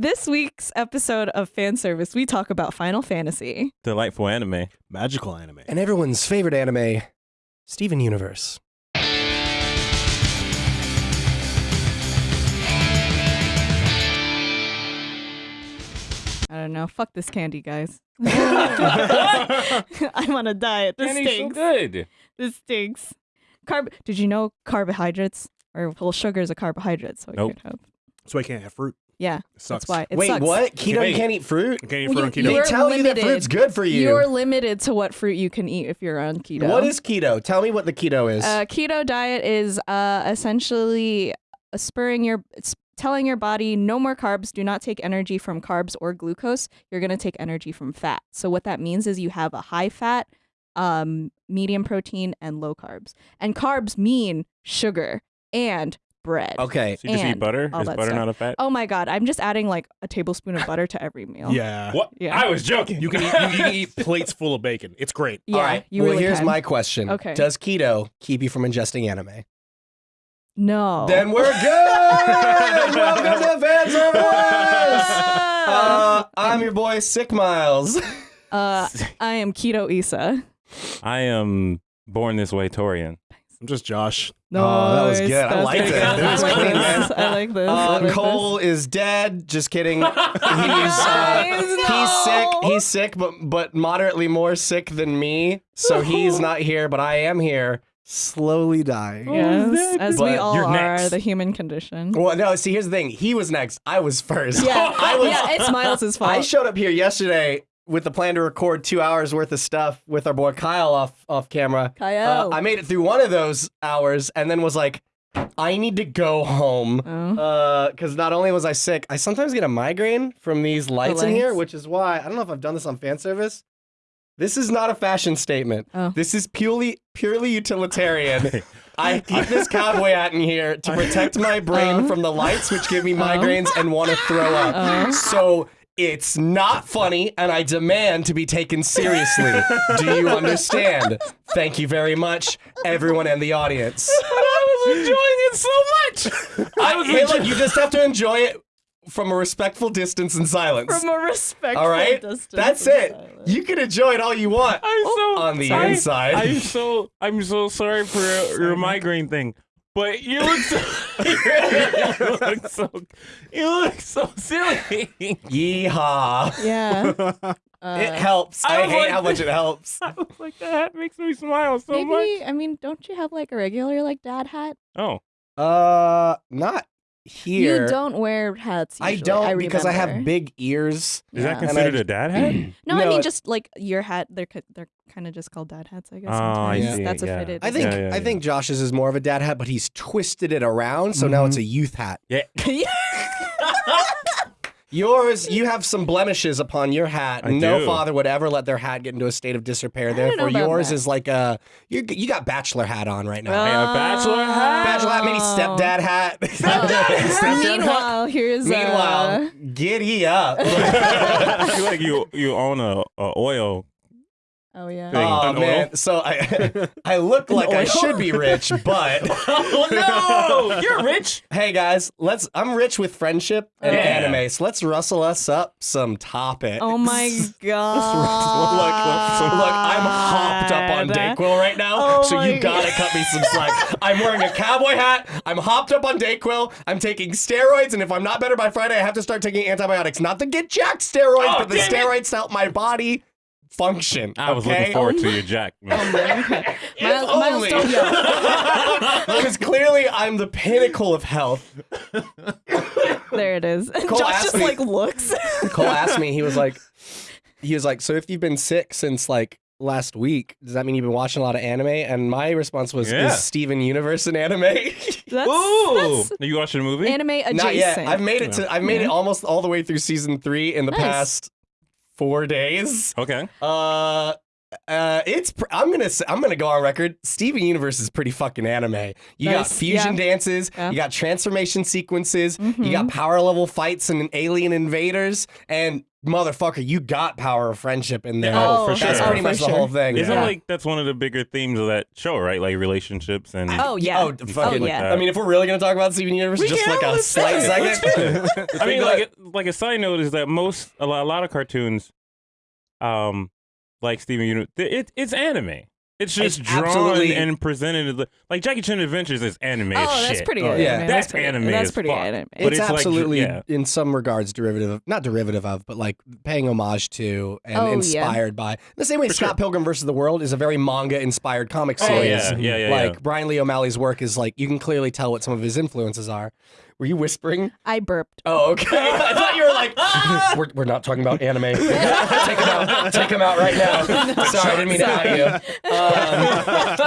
This week's episode of Fan Service, we talk about Final Fantasy. Delightful anime. Magical anime. And everyone's favorite anime, Steven Universe. I don't know. Fuck this candy, guys. I'm on a diet. This Candy's so stinks. good. This stinks. Carb. Did you know carbohydrates or well, sugar is a carbohydrate, so it Nope. could have. So I can't have fruit. Yeah, sucks. that's why. It Wait, sucks. what? Keto, you can't eat fruit? I can't eat Well, fruit on keto. They You're tell you that limited. fruit's good for you. You're limited to what fruit you can eat if you're on keto. What is keto? Tell me what the keto is. Uh, keto diet is uh, essentially spurring your it's telling your body no more carbs do not take energy from carbs or glucose you're going to take energy from fat so what that means is you have a high fat um, medium protein and low carbs and carbs mean sugar and bread okay. So you just eat And butter? all Is that butter stuff. not a fat? oh my god i'm just adding like a tablespoon of butter to every meal Yeah. What? Yeah. I was joking. You can eat, you can eat plates full of bacon. It's great. yeah All right. you well, really here's can. my question. Okay. Does keto keep you from ingesting anime? no Then we're good. Welcome to Fan Service. Uh, I'm your boy Sick Miles. uh, i am keto isa I am born this way, Torian. I'm just Josh. no Oh, that was good. I liked it. I That was like clean, this. man. I like this. I Uh, like Cole is dead. Just kidding. He's uh, Guys, he's sick. He's sick, but but moderately more sick than me. So he's not here, but I am here, slowly dying. Yes, as we all you're are, next. the human condition. Well, no. See, here's the thing. He was next. I was first. Yeah, I was. yeah, it's Miles' fault. I showed up here yesterday with the plan to record two hours worth of stuff with our boy Kyle off off camera. Kyle. Uh, I made it through one of those hours and then was like, I need to go home. Oh. Because not only was I sick, I sometimes get a migraine from these lights in here, which is why I don't know if I've done this on fan service. This is not a fashion statement. Oh. This is purely purely utilitarian. I keep this cowboy hat in here to protect my brain Oh. from the lights, which give me migraines and want to throw up. Oh. So it's not funny, and I demand to be taken seriously. Do you understand? Thank you very much, everyone in the audience. But I was enjoying it so much. I, hey, look, you just have to enjoy it from a respectful distance and silence. From a respectful all right, distance. that's it. silence. You can enjoy it all you want I'm so on the I- inside. I'm so I'm so sorry for your migraine thing. But you look so you look so you look so silly. Yeehaw! Yeah. Uh, it helps. I I, hate like- how much it helps. I was like that hat makes me smile so much. maybe, I mean, don't you have like a regular like dad hat? Oh, Uh, not here. You don't wear hats. I don't because I have big ears. is Yeah. that considered I- a dad hat? No, I mean just like your hat. They're they're kind of just called dad hats, I guess. Oh, I sometimes. see, That's a fitted. I think Yeah, yeah, I think Josh's is more of a dad hat, but he's twisted it around, so now Mhm. it's a youth hat. Yeah. Yours, you have some blemishes upon your hat. I no do. father would ever let their hat get into a state of disrepair. I Therefore, yours that. is like a you you got bachelor hat on right now. Yeah, bachelor hat. Bachelor hat, maybe stepdad hat. Oh. Meanwhile, here's Meanwhile, uh, giddy up. I feel like you you own a, a oil. Oh yeah. Thing. Oh An oil? man, so I I look like I should be rich, but oh no, you're rich. hey guys, let's. I'm rich with friendship and Yeah. anime, so let's rustle us up some topics. Oh my god. Look, look, I'm hopped up on Dayquil right now, Oh so you gotta cut me some slack. I'm wearing a cowboy hat. I'm hopped up on Dayquil. I'm taking steroids, and if I'm not better by Friday, I have to start taking antibiotics. Not to get jacked steroids, Oh, but the damn it. steroids to help my body function. I was okay? looking forward to oh you, jack. man. Miles, Miles, only. Because clearly I'm the pinnacle of health. There it is. Cole Josh just me- like looks. Cole asked me, he was like, he was like, so if you've been sick since like last week, does that mean you've been watching a lot of anime? And my response was, Yeah. is Steven Universe an anime? That's, Ooh, that's Are you watching a movie? anime adjacent. Not yet. I've made it to. I've made it almost all the way through season three in the Nice. past four days. okay. Uh. Uh, it's. Pr- I'm gonna. Say, I'm gonna go on record. Steven Universe is pretty fucking anime. You got Nice. fusion Yeah. dances. Yeah. You got transformation sequences. You got power level fights and alien invaders. And motherfucker, you got power of friendship in there. Oh, for That's sure. pretty Oh, much for the whole thing. Isn't Yeah. like that's one of the bigger themes of that show, right? Like relationships and Oh yeah. Oh, fucking. Oh, yeah. I mean, if we're really gonna talk about Steven Universe, We just like a slight do it, let's second. I mean, like like a side note is that most a lot, a lot of cartoons, um, like Steven Universe, it, it's anime. It's just It's drawn absolutely- and presented like Jackie Chan Adventures is anime. as Oh, that's shit. pretty Oh, anime. yeah. That's pretty, anime That's pretty fuck. anime. But it's, it's like- absolutely, yeah. in some regards, derivative of not derivative of, but like paying homage to and Oh, yeah. inspired by. The same way For Scott sure. Pilgrim versus the World is a very manga-inspired comic Oh series. yeah, yeah, yeah. like yeah. Brian Lee O'Malley's work is like you can clearly tell what some of his influences are. Were you whispering? I burped. Oh, okay. I thought you were like, we're, we're not talking about anime. Take him out. Take him out right now. Sorry, I didn't mean to out you.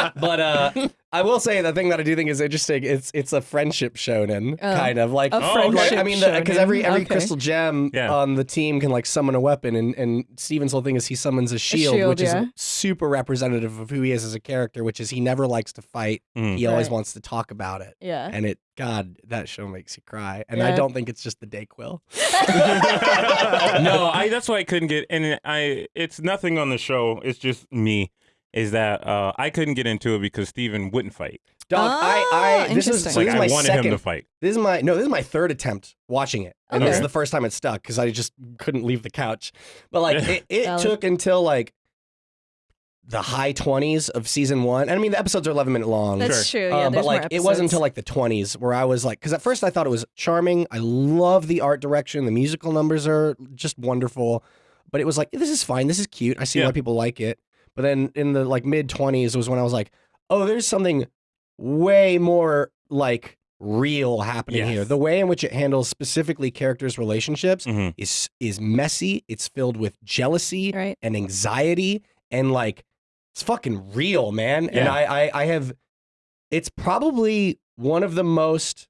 Um, but uh, I will say the thing that I do think is interesting. It's it's a friendship shonen Oh. kind of like. A Oh, friendship okay. I mean, because every every Okay. crystal gem Yeah. on the team can like summon a weapon, and and Steven's whole thing is he summons a shield, shield, which yeah. is super representative of who he is as a character, which is he never likes to fight. Mm. He always Right. wants to talk about it. Yeah. And it, God, that show makes you cry. And I don't think it's just the Dayquil. no, I that's why I couldn't get and I it's nothing on the show. It's just me. Is that uh, I couldn't get into it because Steven wouldn't fight. Dog, I, Ah, I, this is, interesting. so Like this is I my wanted second. him to fight. This is my no. This is my third attempt watching it, and this is the first time it stuck because I just couldn't leave the couch. But like, it, it took until like the high twenties of season one, and I mean the episodes are eleven minute long. That's true. Yeah, Um, but like it wasn't until like the 20s where I was like, because at first I thought it was charming. I love the art direction. The musical numbers are just wonderful. But it was like, this is fine. This is cute. I see Yeah. why people like it. But then in the like mid 20s was when I was like, oh, there's something way more like real happening Yes. here. The way in which it handles specifically characters' relationships Mhm. is is messy. It's filled with jealousy Right. and anxiety and like it's fucking real, man. And I, I I have it's probably one of the most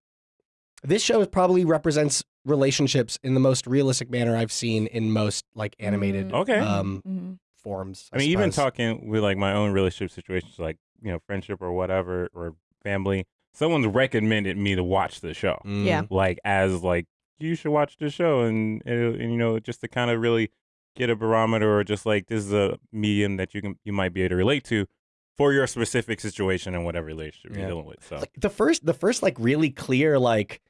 this show probably represents relationships in the most realistic manner I've seen in most like animated Mm. Okay. um Mhm. Forms. I mean, even talking with like my own relationship situations, like you know, friendship or whatever, or family. Someone's recommended me to watch the show, Mm. Yeah. like as like you should watch the show, and, and you know, just to kind of really get a barometer, or just like this is a medium that you can you might be able to relate to for your specific situation and whatever relationship Yeah. you're dealing with. So Like, the first the first like really clear like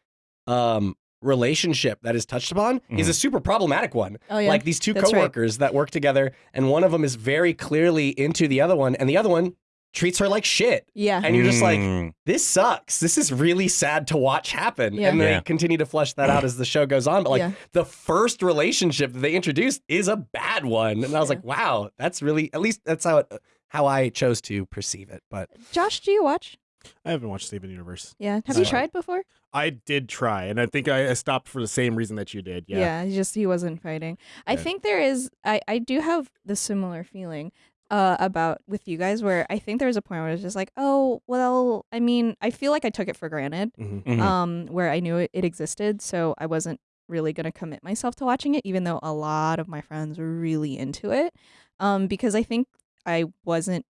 um relationship that is touched upon is a super problematic one. Oh yeah. Like these two That's right. coworkers that work together, and one of them is very clearly into the other one, and the other one treats her like shit. yeah. And you're just like, Mm. this sucks. This is really sad to watch happen. Yeah. And they Yeah. continue to flesh that out as the show goes on. But like Yeah. the first relationship that they introduced is a bad one. And I was Yeah. like, wow, that's really at least that's how it how I chose to perceive it. But Josh, do you watch? I haven't watched Steven Universe. Yeah. Have you No. tried before? I did try, and I think I I stopped for the same reason that you did. Yeah. he just he wasn't fighting. I Yeah. think there is I I do have the similar feeling uh about with you guys where I think there was a point where I was just like, "Oh, well, I mean, I feel like I took it for granted." Mhm. Mhm. Um where I knew it, it existed, so I wasn't really going to commit myself to watching it even though a lot of my friends were really into it. Um because I think I wasn't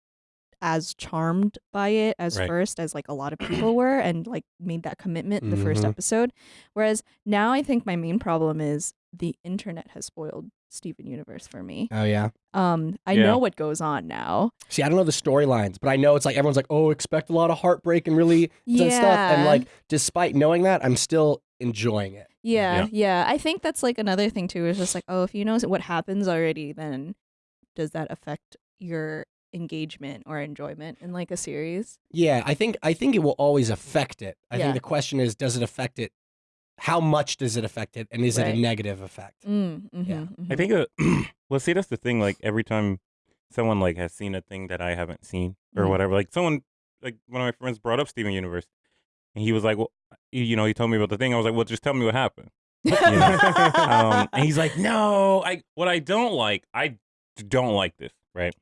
as charmed by it as Right. first as like a lot of people were and like made that commitment in the first Mhm. episode whereas now i think my main problem is the internet has spoiled steven universe for me oh yeah. um i Yeah. know what goes on now See, I don't know the storylines, but I know it's like everyone's like, oh, expect a lot of heartbreak and really intense stuff. And like, despite knowing that, I'm still enjoying it. yeah, yeah i think that's like another thing too is just like oh if you know what happens already then does that affect your engagement or enjoyment in like a series Yeah, I think I think it will always affect it. I Yeah. think the question is, does it affect it? How much does it affect it, and is it a negative effect? mm, mhm, Yeah. mhm. I think, uh, well, see, that's the thing. Like every time someone like has seen a thing that I haven't seen or Mhm. whatever, like someone, like one of my friends brought up Steven Universe, and he was like, "Well, you you know," he told me about the thing. I was like, "Well, just tell me what happened." You know? um, and he's like, "No, I what I don't like, I don't like this, right?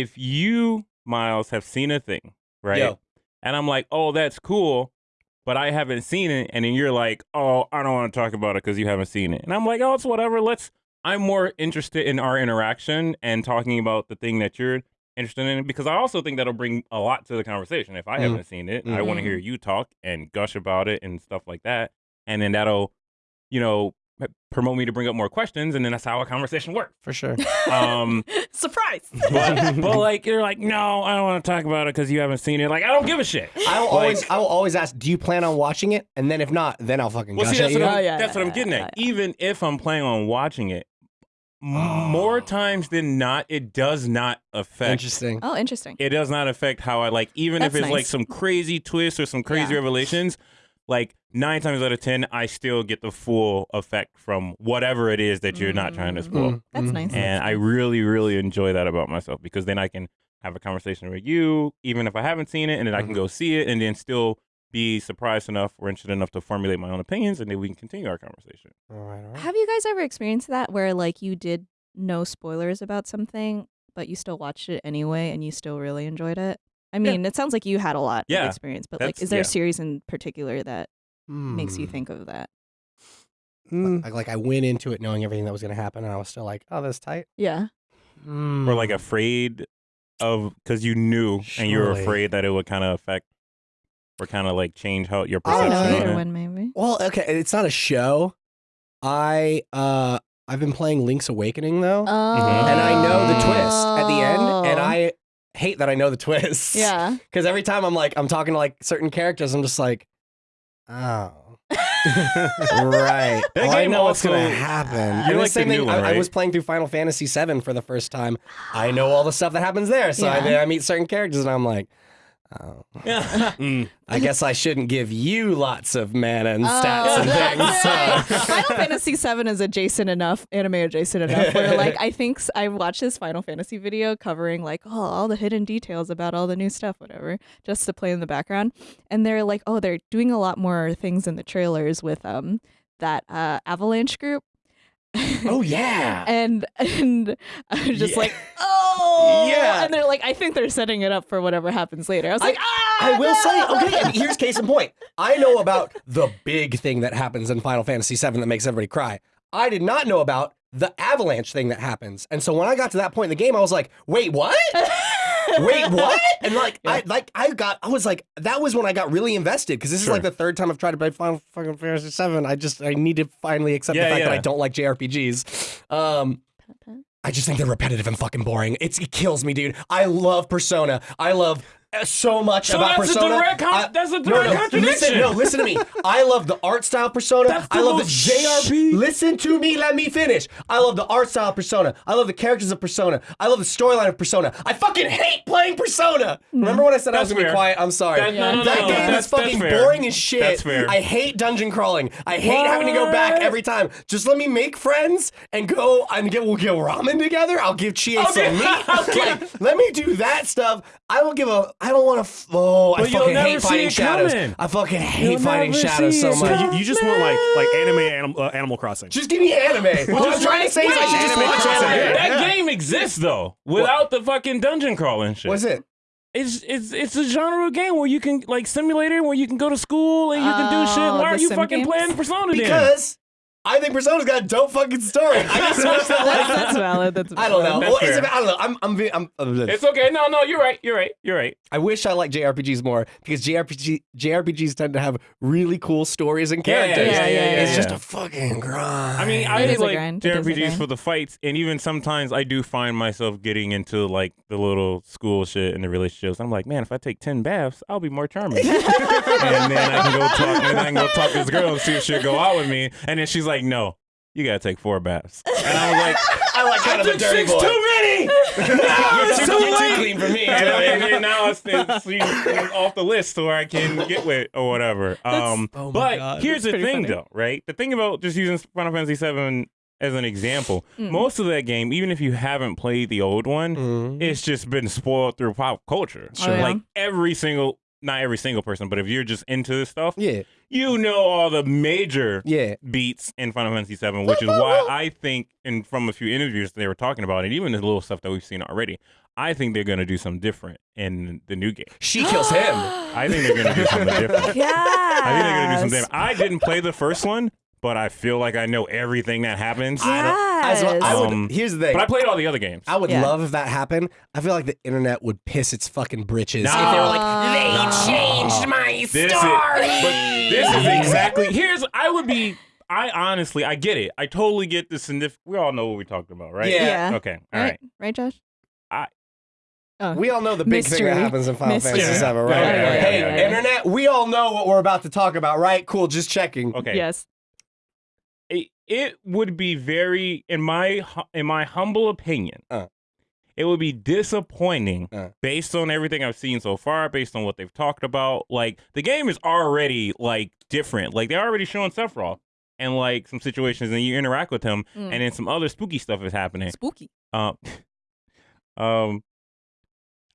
If you, Miles, have seen a thing, right, Yo. and I'm like, oh, that's cool." But I haven't seen it, and then you're like, "Oh, I don't want to talk about it because you haven't seen it." And I'm like, "Oh, it's whatever. Let's." I'm more interested in our interaction and talking about the thing that you're interested in because I also think that'll bring a lot to the conversation. If I Mm. haven't seen it, I want to hear you talk and gush about it and stuff like that, and then that'll, you know, promote me to bring up more questions, and then that's how a conversation works. For sure. Um, Surprise. but, but like you're like, no, I don't want to talk about it because you haven't seen it. Like I don't give a shit. I will Like- always, I will always ask, do you plan on watching it? And then if not, then I'll fucking Well, see, that's what, I'm, Oh, yeah, that's yeah, what I'm getting yeah, at. Even if I'm planning on watching it, Oh. more times than not, it does not affect. Interesting. Oh, interesting. It does not affect how I like. Even if That's it's like some crazy twist or some crazy Yeah. revelations, like nine times out of ten, I still get the full effect from whatever it is that you're not trying to spoil. Mm, That's mm. nice. And I really, really enjoy that about myself because then I can have a conversation with you, even if I haven't seen it, and then I can Mhm. go see it and then still be surprised enough or interested enough to formulate my own opinions, and then we can continue our conversation. All right, all right. Have you guys ever experienced that where like you did no spoilers about something, but you still watched it anyway and you still really enjoyed it? I mean, it sounds like you had a lot Yeah, of experience, but like, is there yeah. a series in particular that makes you Hmm. think of that? Like, like I went into it knowing everything that was going to happen, and I was still like, "Oh, that's tight." Yeah. Mm. Or like afraid of because you knew and you were afraid that it would kind of affect or kind of like change how your I I don't don't perception know. know. on it. one maybe. Well, okay, it's not a show. I uh I've been playing Link's Awakening though, Oh. and I know the twist at the end, and I hate that I know the twist. Yeah. Because every time I'm like I'm talking to like certain characters, I'm just like, oh. right. That Oh, I know what's gonna happen. You And like the same new thing. one, I, I was playing through Final Fantasy VII for the first time. I know all the stuff that happens there, so Yeah. then I meet certain characters, and I'm like, oh. Mm. I guess I shouldn't give you lots of mana and stats Oh, and things. right. so- Final Fantasy VII is adjacent enough, anime adjacent enough, where like I think I watched this Final Fantasy video covering like oh all the hidden details about all the new stuff, whatever, just to play in the background, and they're like oh they're doing a lot more things in the trailers with um that uh, Avalanche group. oh yeah. and and I was just Yeah. like, oh Yeah. and they're like, I think they're setting it up for whatever happens later. I was I- like, ah, I will say, okay, here's case in point. I know about the big thing that happens in Final Fantasy VII that makes everybody cry. I did not know about the avalanche thing that happens. And so when I got to that point in the game, I was like, wait, what? Wait, what? And like, I like, I got, I was like, that was when I got really invested because this is like the third time I've tried to play Final fucking Fantasy VII. I just, I need to finally accept Yeah, the fact that. I don't like JRPGs. Um, I just think they're repetitive and fucking boring. It's, it kills me, dude. I love Persona. I love Uh, so much So about that's a Persona. direct con- I- that's a no, direct no, contradiction. Listen, no, listen to me. I love the art style Persona. That's I love the JRP. Listen to me. Let me finish. I love the art style Persona. I love the characters of Persona. I love the storyline of Persona. I fucking hate playing Persona. Mm-hmm. Remember when I said I was gonna be quiet? I'm sorry. That- no, no, that game that's- is fucking boring as shit. That's fair. I hate dungeon crawling. I hate having to go back every time. Just let me make friends and go and get we'll get ramen together. I'll give Chie Okay, some meat. okay. Like, let me do that stuff. I don't give a. I don't want to. F- oh, I But you'll fucking hate fighting shadows. coming. I fucking hate You'll fighting never shadows see so it much. So you, you just want like like anime Animal, uh, Animal Crossing. Just give me anime. What I'm trying to say is I should just Anime watch Crossing. anime. That Yeah. game exists though, without the fucking dungeon crawling shit. What's it? It's it's it's a genre of game where you can like simulator where you can go to school and you can do shit. Oh, Why are the you sim fucking games? playing Persona then? Because I think Persona's got a dope fucking story. I just watched that that's, like. that's valid. That's I don't know. That's Well, it's fair. about, I don't know. I'm. I'm. I'm, I'm It's okay. No, no, you're right. You're right. You're right. I wish I liked JRPGs more because JRPG JRPGs tend to have really cool stories and characters. Yeah, characters. yeah, yeah, yeah It's yeah. just a fucking grind. I mean, I It is like grind. It is a JRPGs for the fights, and even sometimes I do find myself getting into like the little school shit and the relationships. I'm like, man, if I take ten baths, I'll be more charming. and then I can go talk, and then I can go talk to this girl and see if she'll go out with me. And then she's like, no, you gotta take four baths. And I was like, I like kind I of a dirty six boy. too many. no, You're it's too, too you're too late. clean for me. and, and, and now it's, it's, it's off the list so I can get with or whatever. Um, oh my but God, here's the that's pretty thing, funny. though, right? The thing about just using Final Fantasy VII as an example, Mm. most of that game, even if you haven't played the old one, Mhm. it's just been spoiled through pop culture. Sure. Oh, yeah. Like every single, not every single person, but if you're just into this stuff, Yeah, you know all the major yeah. beats in Final Fantasy VII, which is why I think, and from a few interviews they were talking about, and even the little stuff that we've seen already, I think they're going to do something different in the new game. She kills him. I think they're going to do something different. Yeah. I think they're going to do something different. I didn't play the first one, but I feel like I know everything that happens. As well, I would, Um, here's the thing. But I played all the other games. I would Yeah. love if that happened. I feel like the internet would piss its fucking britches No. if they were like, No. they changed my This is, story. but this is exactly. Here's I would be. I honestly, I get it. I totally get the significant. We all know what we're talking about, right? Yeah. Yeah. Okay. All right. right. right, Josh. I- Oh, We all know the big thing that happens in Final Mystery. Fantasy VII, right? Yeah, yeah, yeah, hey, yeah, yeah. internet, we all know what we're about to talk about, right? Cool, just checking. Okay. yes. It, it would be very, in my in my humble opinion, Uh. it would be disappointing Uh. based on everything I've seen so far, based on what they've talked about. Like the game is already like different. Like they're already showing Sephiroth and like some situations, and you interact with him, Mm. and then some other spooky stuff is happening. Spooky. Um, um,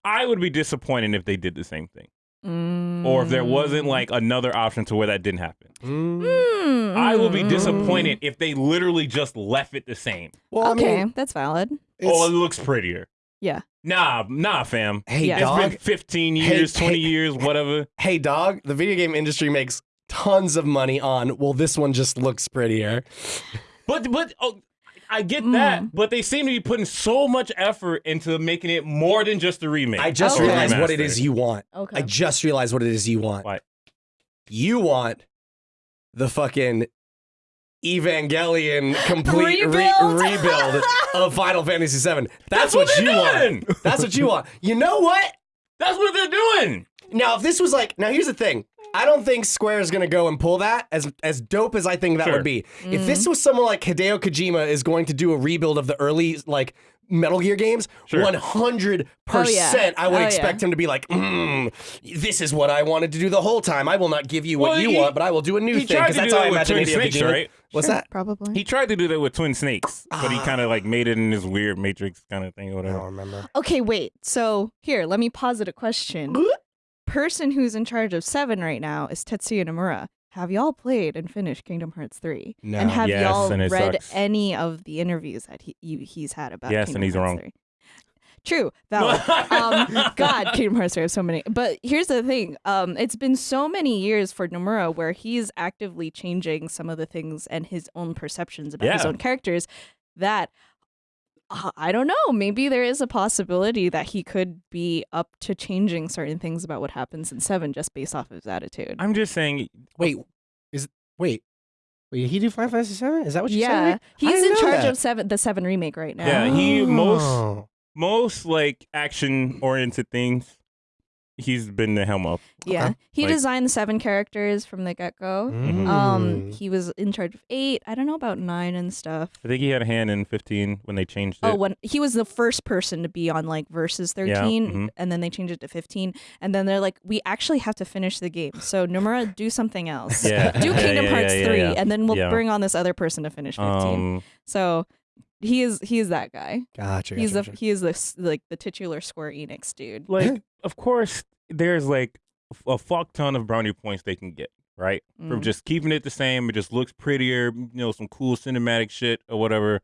I would be disappointed if they did the same thing, or if there wasn't Mm. like another option to where that didn't happen. Mm. Mm, I will be mm, disappointed if they literally just left it the same. Well, Okay, I mean, that's valid. it's, oh, it looks prettier. Yeah. Nah, nah, fam. hey, Yeah. It's dog. been 15 Hey, years, 20 hey. years, whatever. hey, dog. The video game industry makes tons of money on. Well, this one just looks prettier. But but oh, I get Mm. that. But they seem to be putting so much effort into making it more than just a remake. I just Okay. realized what it is you want. Okay. I just realized what it is you want. What? You want the fucking Evangelion complete re- Rebuild? rebuild of Final Fantasy VII. That's, That's what you they're want. doing. That's what you want. You know what? That's what they're doing. Now, if this was like, now here's the thing. I don't think Square is gonna go and pull that as as dope as I think that Sure. would be. If this was someone like Hideo Kojima is going to do a rebuild of the early like Metal Gear games, Sure. one hundred Oh, yeah. percent, I would Oh, expect yeah. him to be like, mm, "This is what I wanted to do the whole time. I will not give you what Well, you he- want, but I will do a new he thing." tried Because to that's do how I that with imagine Twin Hideo Snakes, Kojima. right? What's Sure, that? Probably. He tried to do that with Twin Snakes, but he Ah. kind of like made it in this weird Matrix kind of thing or I whatever. don't remember. Okay, wait. So here, let me posit a question. Person who's in charge of Seven right now is Tetsuya Nomura. Have y'all played and finished Kingdom Hearts 3? No. And have Yes, y'all and read sucks. any of the interviews that he you, he's had about Yes, Kingdom and he's Hearts wrong. 3? True. Valid. um, God, Kingdom Hearts 3 have so many. But here's the thing. Um, it's been so many years for Nomura where he's actively changing some of the things and his own perceptions about his own characters that Uh, I don't know. Maybe there is a possibility that he could be up to changing certain things about what happens in Seven just based off of his attitude. I'm just saying. Oh wait, is wait, wait? He do Final Fantasy VII? Is that what you said? yeah, he's in charge that. of Seven, the Seven remake right now. Yeah, he most Oh. most like action oriented things. He's been the helm up. Yeah, Okay. he Like- designed the seven characters from the get go. Um, Mm. he was in charge of eight. I don't know about nine and stuff. I think he had a hand in 15 when they changed it. Oh, when he was the first person to be on like versus Yeah, thirteen, mhm. and then they changed it to fifteen, and then they're like, we actually have to finish the game. So Nomura, do something else. yeah, Do Kingdom yeah, Hearts yeah, three, yeah. and then we'll Yeah. bring on this other person to finish fifteen. Um, so he is he is that guy. Gotcha. He's gotcha, the he is the s- like the titular Square Enix dude. like, of course, there's like a fuck ton of brownie points they can get, right? From Mm. just keeping it the same. It just looks prettier, you know, some cool cinematic shit or whatever.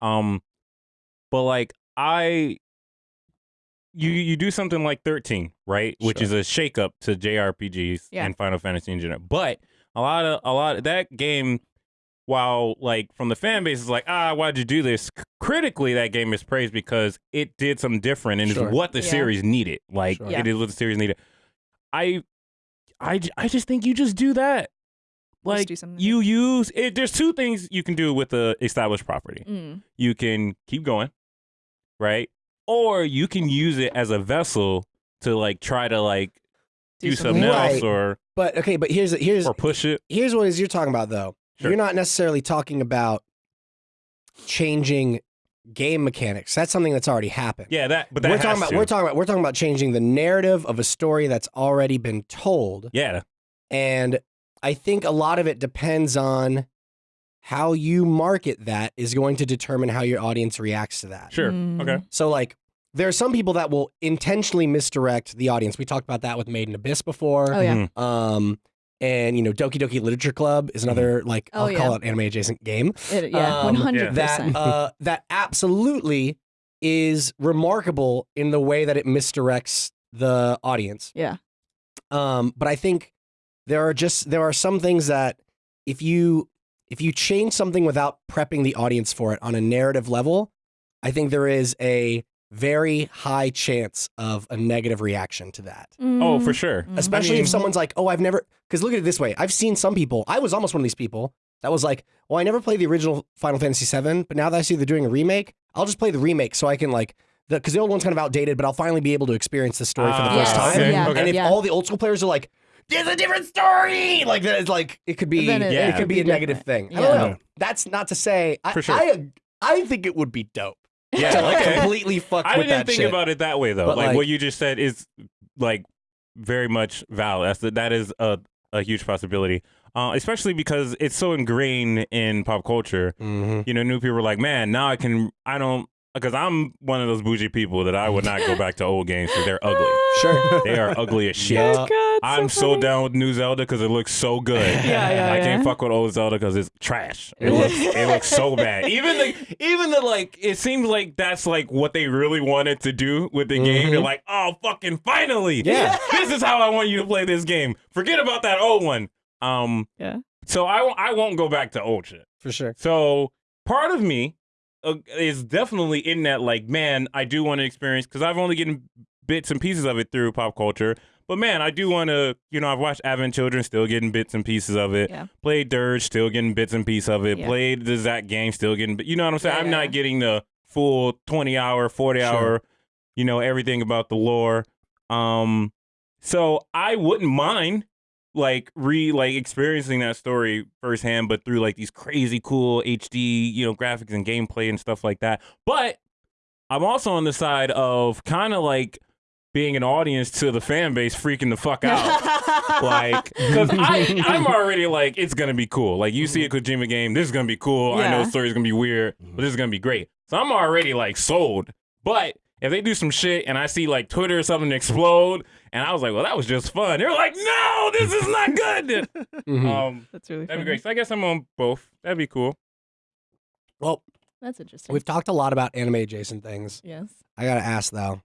Um, but like I, you you do something like 13, right? Which is a shakeup to JRPGs Yeah. and Final Fantasy in general. But a lot of a lot of that game. While like from the fan base is like ah why'd you do this? C- critically, that game is praised because it did something different and Sure. is what the Yeah. series needed. Like Sure. Yeah. it is what the series needed. I, I, j- I just think you just do that. Just Like do something you use it. There's two things you can do with a established property. Mm. You can keep going, right? Or you can use it as a vessel to like try to like Do do, something something else. else or But okay, but here's here's or push it. here's what is you're talking about though. Sure. You're not necessarily talking about changing game mechanics. That's something that's already happened. Yeah, that. But that we're has talking about to. we're talking about we're talking about changing the narrative of a story that's already been told. yeah, And I think a lot of it depends on how you market that is going to determine how your audience reacts to that. sure. Mm. Okay. So like there are some people that will intentionally misdirect the audience. We talked about that with Made in Abyss before. Oh yeah. Mhm. Um and you know Doki Doki Literature Club is another like Oh, I'll yeah. call it anime adjacent game. It- yeah. Um, One hundred That percent. uh that absolutely is remarkable in the way that it misdirects the audience. Yeah. Um, but I think there are just there are some things that if you if you change something without prepping the audience for it on a narrative level, I think there is a very high chance of a negative reaction to that. Oh, for Mm. sure. Mm. Especially mean- if someone's like, "Oh, I've never." Because look at it this way: I've seen some people. I was almost one of these people. that was like, well, I never played the original Final Fantasy VII, but now that I see they're doing a remake, I'll just play the remake so I can like the because the old one's kind of outdated, but I'll finally be able to experience the story for the Ah, first Yes, time. okay, yeah, okay. And if yeah. all the old school players are like, there's a different story, like that, it's like it could be, Then it, it- Yeah. could could be be a negative thing. different. I don't know. That's not to say I, For sure. I I think it would be dope Yeah, to like okay. completely fuck I with didn't that think shit. about it that way though. But, Like, like- what you just said is like very much valid. That's that is a a huge possibility. Uh, especially because it's so ingrained in pop culture. Mhm. You know, new people are like, man, now I can. I don't because I'm one of those bougie people that I would not go back to old games because they're ugly. Sure. They are ugly as shit. Yeah. God, I'm so, funny. down with new Zelda because it looks so good. Yeah, yeah, I yeah. can't fuck with old Zelda because it's trash. It looks it looks so bad. Even the even the like it seems like that's like what they really wanted to do with the game. They're Mhm. like, oh fucking finally. Yeah. this is how I want you to play this game. Forget about that old one. Um Yeah. so I I won't go back to old shit. For sure. So part of me uh, is definitely in that like, man, I do want to experience because I've only getting bits and pieces of it through pop culture. But man, I do want to, you know, I've watched Advent Children, still getting bits and pieces of it. Yeah. Played Dirge, still getting bits and pieces of it. Yeah. Played the Zack game, still getting, but you know what I'm saying? Yeah, I'm not getting the full 20 hour, 40 Sure. hour, you know, everything about the lore. Um, so I wouldn't mind like re like experiencing that story firsthand, but through like these crazy cool HD, you know, graphics and gameplay and stuff like that. But I'm also on the side of kind of like being an audience to the fan base freaking the fuck out. like, because I'm already like, it's gonna be cool. Like, you see a mm-hmm. Kojima game, this is gonna be cool. I know Yeah. the story's gonna be weird, but this is mm-hmm. gonna be great. So I'm already like sold. But if they do some shit and I see like Twitter or something explode, and I was like, well, that was just fun. They're like, no, this is not good. Mhm. um, That's really that'd be funny. great. So I guess I'm on both. That'd be cool. well, That's interesting. we've talked a lot about anime adjacent things. yes. I gotta ask though,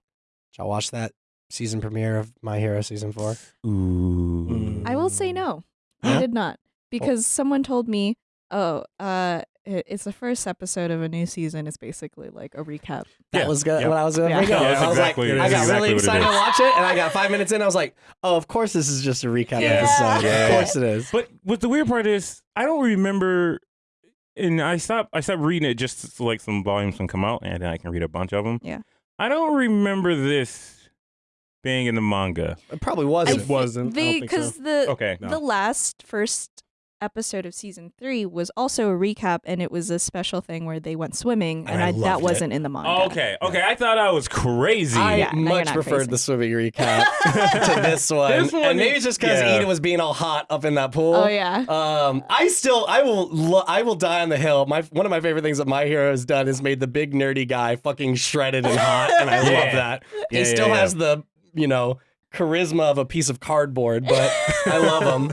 did y'all watch that season premiere of My Hero season four? Ooh. I will say no. I did not because someone told me, "Oh, uh, it- it's the first episode of a new season. It's basically like a recap." That Yeah, was good. yeah. What I was gonna Yeah. bring up. Yeah, I was exactly- like, I that's got exactly really what it excited is. to watch it, and I got five minutes in. I was like, oh, of course this is just a recap Yeah. episode. Yeah. Of course it is. But what the weird part is, I don't remember. And I stopped. I stopped reading it just so like some volumes can come out, and then I can read a bunch of them. Yeah. I don't remember this being in the manga. It probably wasn't. It wasn't. I They don't think so. because the Okay. No. the last first episode of season three was also a recap, and it was a special thing where they went swimming, And and, I I, that it. wasn't in the manga. Oh, okay. Okay. I thought I was crazy. I Yeah, much not preferred crazy. the swimming recap to this one. This one and maybe it's just because yeah. Iida was being all hot up in that pool. Oh yeah. Um, I still, I will, lo- I will die on the hill. My one of my favorite things that my hero has done is made the big nerdy guy fucking shredded and hot, and I Yeah. love that. Yeah, he still yeah, yeah. has the, you know, charisma of a piece of cardboard, but I love him.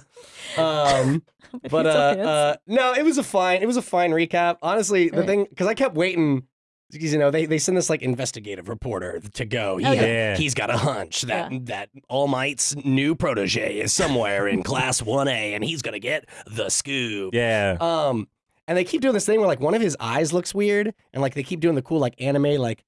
Um, If but he uh, uh, no, it was a fine, it was a fine recap. Honestly, the Right. thing because I kept waiting. Because you know they, they send this like investigative reporter to go. He, Oh, yeah. Yeah. He's got a hunch that Yeah. that All Might's new protege is somewhere in Class One A, and he's gonna get the scoop. Yeah. Um, and they keep doing this thing where like one of his eyes looks weird, and like they keep doing the cool like anime like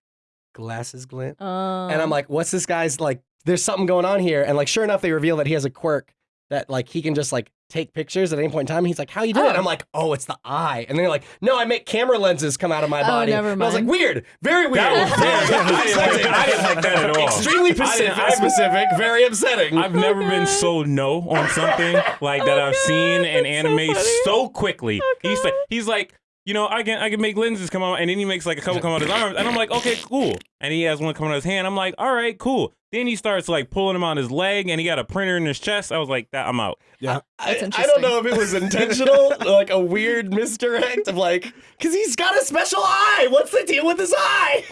glasses glint, Um, and I'm like, what's this guy's like? There's something going on here, and like sure enough, they reveal that he has a quirk that like he can just like take pictures at any point in time. And He's like, how you doing? Oh. And I'm like, oh, it's the eye, and they're like, no, I make camera lenses come out of my Oh, body. never And I was like, weird, very weird, That was very. I didn't like that- I didn't like that at all. Extremely I specific, I- specific, very upsetting. I've never been so no on something like that I've seen in anime so, quickly. He's like, he's like, you know, I can I can make lenses come out, and then he makes like a couple come out his arms, and I'm like, okay, cool. And he has one come out of his hand. I'm like, all right, cool. Then he starts like pulling him on his leg, and he got a printer in his chest. I was like, that I'm out. Yeah. I, That's I don't know if it was intentional, like a weird misdirect of like, because he's got a special eye. What's the deal with his eye?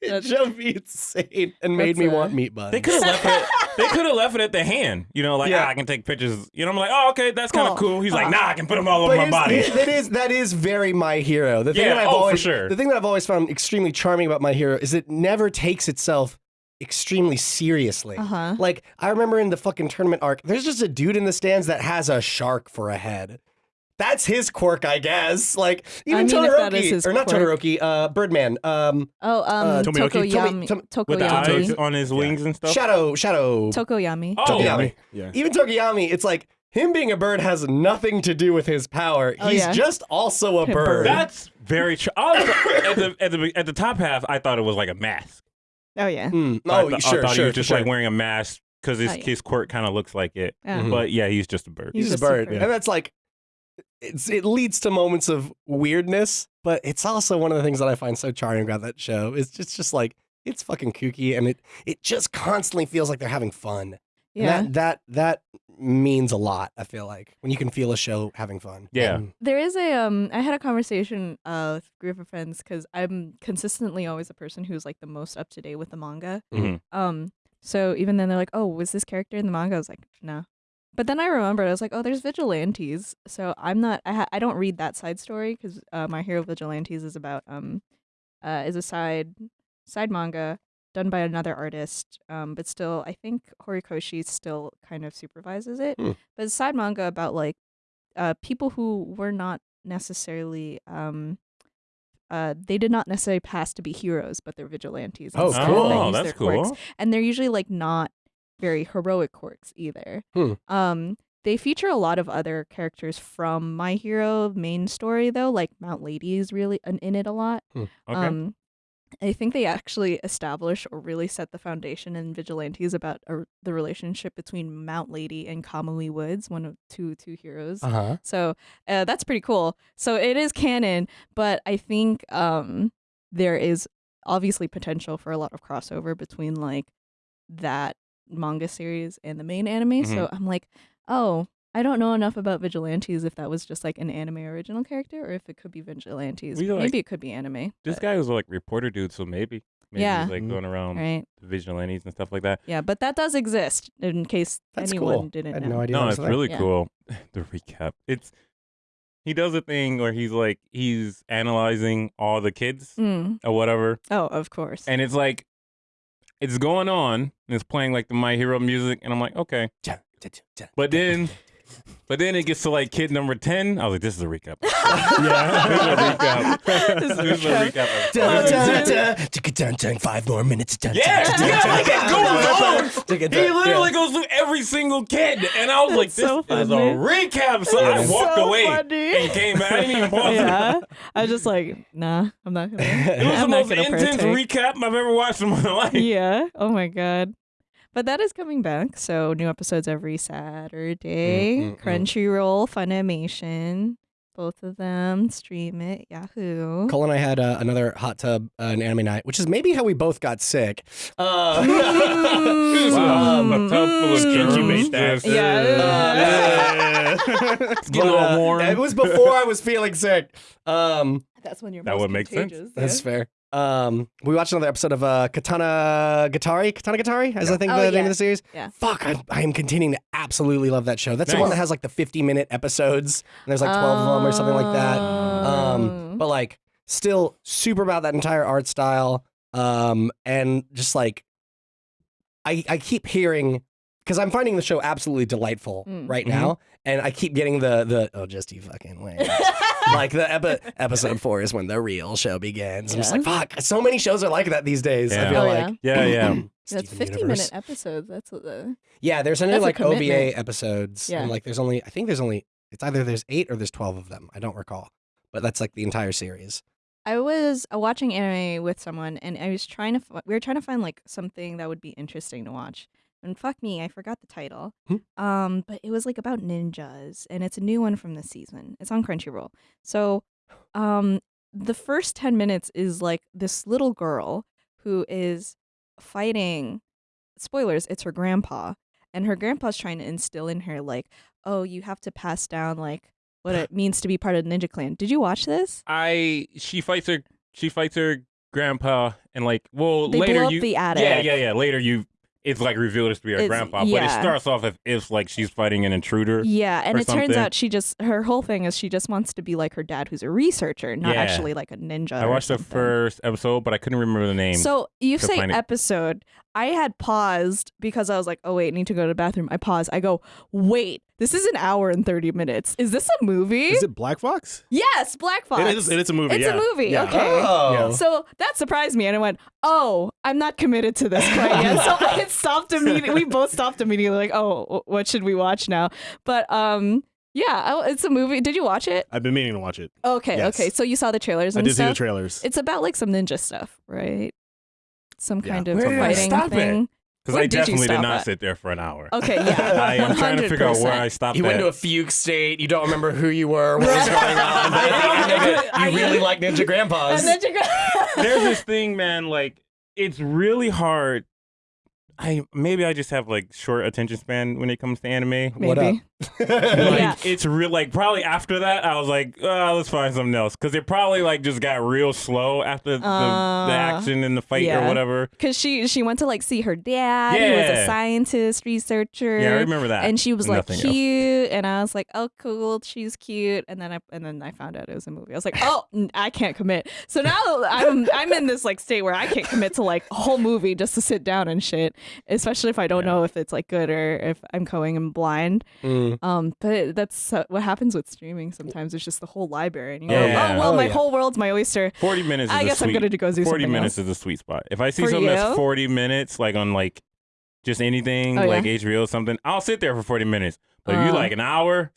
It That's- drove me insane and made me uh, want meat buns. They could have left it. They could have left it at the hand. You know, like Yeah. ah, I can take pictures. You know, I'm like, oh, okay, that's kind of Cool. cool. He's like, nah, I can put them all over my body. that is that is very my hero. The thing Yeah, that I've oh, for always sure. the thing that I've always found extremely charming about my hero is it never takes itself extremely seriously. Uh huh. Like I remember in the fucking tournament arc, there's just a dude in the stands that has a shark for a head. That's his quirk, I guess. Like even mean, if Todoroki, that is his or not quirk. Todoroki, uh, Birdman, um, Oh, um, Uh, Tomoyoki? Tokoyami. Tomi- Tom- With the eyes on his wings and stuff. Shadow, Shadow, Tokoyami. Oh, Tokoyami. Yeah. Even Tokoyami, it's like him being a bird has nothing to do with his power. Oh, He's yeah. just also a A bird. bird. That's very true. At the at the at the top half, I thought it was like a mask. Oh yeah. I Oh, th- sure, I thought sure, he was just sure. like wearing a mask because his Oh, yeah. his quirk kind of looks like it. Yeah. Mhm. But yeah, he's just a bird. He's, He's a just a bird, bird. and that's like, it's it leads to moments of weirdness, but it's also one of the things that I find so charming about that show. It's just just like it's fucking kooky, and it it just constantly feels like they're having fun. And Yeah. that that that means a lot. I feel like when you can feel a show having fun. Yeah. And- There is a um I had a conversation uh with a group of friends cuz I'm consistently always the person who's like the most up to date with the manga. Mhm. Um so even then they're like, "Oh, was this character in the manga?" I was like, "No." But then I remembered I was like, "Oh, there's vigilantes." So I'm not I ha- I don't read that side story cuz uh, My Hero Vigilantes is about um uh is a side side manga done by another artist. Um but still I think Horikoshi still kind of supervises it. Hmm. But it's a side manga about like uh, people who were not necessarily um, uh, they did not necessarily pass to be heroes, but they're vigilantes. Oh, cool. that Oh, that's their quirks. cool. And they're usually like not very heroic quirks either. Hmm. Um, they feature a lot of other characters from My Hero main story though, like Mount Lady is really in in it a lot. Okay. Um, I think they actually establish or really set the foundation in Vigilantes about uh, the relationship between Mount Lady and Kamui Woods, one of two two heroes. Uh-huh. So uh, that's pretty cool. So it is canon, but I think um, there is obviously potential for a lot of crossover between like that manga series and the main anime. So I'm like, oh, I don't know enough about Vigilantes if that was just like an anime original character or if it could be Vigilantes. We, like- Maybe it could be anime. This but- guy was like reporter dude, so maybe maybe Yeah. he's like Mhm. going around right. vigilantes and stuff like that. Yeah, but that does exist in case That's anyone cool. didn't I had know. no idea. No, it's a thing. really Yeah. cool. the recap. It's he does a thing where he's like he's analyzing all the kids Mm. or whatever, Oh, of course. and it's like it's going on and it's playing like the My Hero music, and I'm like, okay, but then. But then it gets to like kid number ten. I was like, "This is a recap." Yeah. this is a recap. This is a this is a recap. recap. Dun, dun, dude. dun, ticka, dun, dun, Five more minutes. Dun, Yeah, dun, dun, yeah, dun, like it dun, goes dun, on. ticka, He dun, literally yeah. goes through every single kid, and I was like, That's "This so is a funny. recap." So I That's walked so away funny. and came back. I didn't even pause. it. yeah, I was just like, nah, I'm not gonna. It was I'm the not most gonna intense partake. recap I've ever watched in my life. yeah. Oh my god. But that is coming back. So new episodes every Saturday. Mm, mm. Crunchyroll, Funimation, both of them. Stream it. Yahoo. Cole and I had uh, another hot tub, uh, an anime night, which is maybe how we both got sick. Uh, Mm. Wow, a tub full of germs. You made that. Yeah. It's getting a little warm. It was before I was feeling sick. Um, That's when you're That most would make sense. that's yeah. fair. Um, we watched another episode of uh, Katana Gatari. Katana Gatari, as I think Oh, the name yeah. of the series. Yeah. Fuck, I, I am continuing to absolutely love that show. That's the one that has like the 50 minute episodes. And there's like 12 of them or something like that. Um, Oh. but like still super about that entire art style. Um, and just like I I keep hearing because I'm finding the show absolutely delightful Mm. right now, and I keep getting the the oh just you fucking wait. like the epi- episode four is when the real show begins. I'm just like fuck. So many shows are like that these days. I Yeah. feel Oh, like Yeah, yeah. That's Steven 15 Universe. minute episodes. That's what the. Yeah, there's only That's a like OVA commitment. episodes. Yeah. And like there's only I think there's only it's either there's eight or there's twelve of them. I don't recall. But that's like the entire series. I was uh, watching anime with someone, and I was trying to. F- we were trying to find like something that would be interesting to watch. And fuck me, I forgot the title. Hmm. Um, but it was like about ninjas, and it's a new one from this season. It's on Crunchyroll. So, um, the first ten minutes is like this little girl who is fighting. Spoilers: It's her grandpa, and her grandpa's trying to instill in her like, oh, you have to pass down like what it means to be part of the ninja clan. Did you watch this? I she fights her she fights her grandpa and like well They later you the attic. yeah yeah yeah later you it's like revealed to be her It's- grandpa but it starts off as if like she's fighting an intruder Yeah, and it turns out she just her whole thing is she just wants to be like her dad, who's a researcher, not Yeah. actually like a ninja. I watched the first episode but I couldn't remember the name So you say it. episode. I had paused because I was like, oh wait, I need to go to the bathroom. I pause. I go, wait, This is an hour and 30 minutes. Is this a movie? Is it Black Fox? yes, Black Fox. It is. It is a movie. It's yeah. a movie. Yeah. Okay. Oh. So that surprised me, and I went, "Oh, I'm not committed to this quite yet." So I stopped immediately. We both stopped immediately, like, "Oh, what should we watch now?" But um, yeah, it's a movie. Did you watch it? I've been meaning to watch it. Okay, Yes. okay. So you saw the trailers I and did see the trailers. it's about like some ninja stuff, right? Some Yeah. kind of Where fighting stop it? Thing. Because I definitely did stop not at? sit there for an hour. Okay, yeah. I am trying to figure out where I stopped You went at. to a fugue state. You don't remember who you were, what was going on. But at the end of it, you really like Ninja Grandpas. And then There's this thing, man. Like it's really hard. I maybe I just have like short attention span when it comes to anime. What up? Maybe. Like Yeah. it's real. Like probably after that, I was like, oh, let's find something else because it probably like just got real slow after the, Uh, the action and the fight yeah. or whatever. Because she she went to like see her dad. Yeah. He was a scientist, researcher. Yeah, I remember that. And she was like Nothing else. cute, and I was like, "Oh, cool, she's cute." And then I and then I found out it was a movie. I was like, "Oh, I can't commit." So now I'm I'm in this like state where I can't commit to like a whole movie just to sit down and shit, especially if I don't Yeah. know if it's like good or if I'm going in blind. Mm. Um, but that's uh, what happens with streaming. Sometimes it's just the whole library, and you Yeah. go, "Oh well, Oh, my yeah. whole world's my oyster." Forty minutes. Is I guess I'm gonna go do 40 minutes else. is a sweet spot. If I see For something you? that's 40 minutes, like on like just anything, Oh, like? HBO or something, I'll sit there for 40 minutes. But if you Uh. like an hour,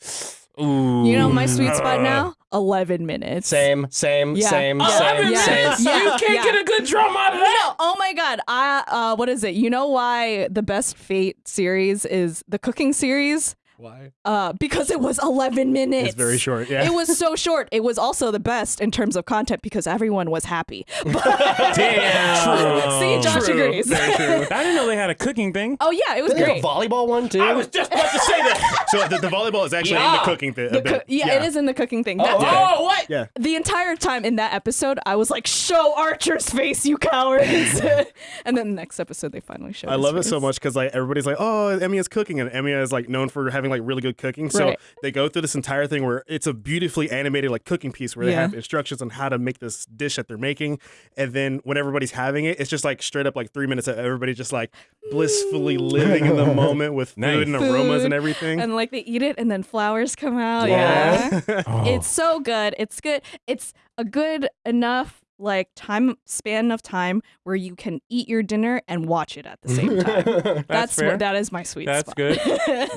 ooh. You know my sweet spot now? Eleven minutes. Same, same, Yeah. same, Yeah. same, Yeah. same. Yeah. You can't Yeah. get a good drum out of that. No, oh my god. I uh what is it? You know why the best Fate series is the cooking series? Why? Uh because it was 11 minutes. It's very short. Yeah. It was so short. It was also the best in terms of content because everyone was happy. Damn. See, Josh True. agrees. Very true. I didn't know they had a cooking thing. oh yeah, it was Isn't there a great. volleyball one too? I was just about to say that. so the, the volleyball is actually in Yeah. the cooking thing. The coo- yeah, it is in the cooking thing. That's okay. Oh, what? Yeah. the entire time in that episode, I was like, "Show Archer's face, you cowards!" and then the next episode, they finally showed. I his love it so face. much because like everybody's like, oh, Emiya's cooking, and Emiya is like known for having like really good cooking. So Right. they go through this entire thing where it's a beautifully animated like cooking piece where they Yeah. have instructions on how to make this dish that they're making, and then when everybody's having it, it's just like straight up like three minutes of everybody just like blissfully living in the moment with food Nice. and aromas Food, and everything. And like they eat it, and then flowers come out. Yeah. yeah. Oh. It's so good. It's good. It's a good enough like time span of time where you can eat your dinner and watch it at the same time. That's fair. that is my sweet spot. That's spot. good.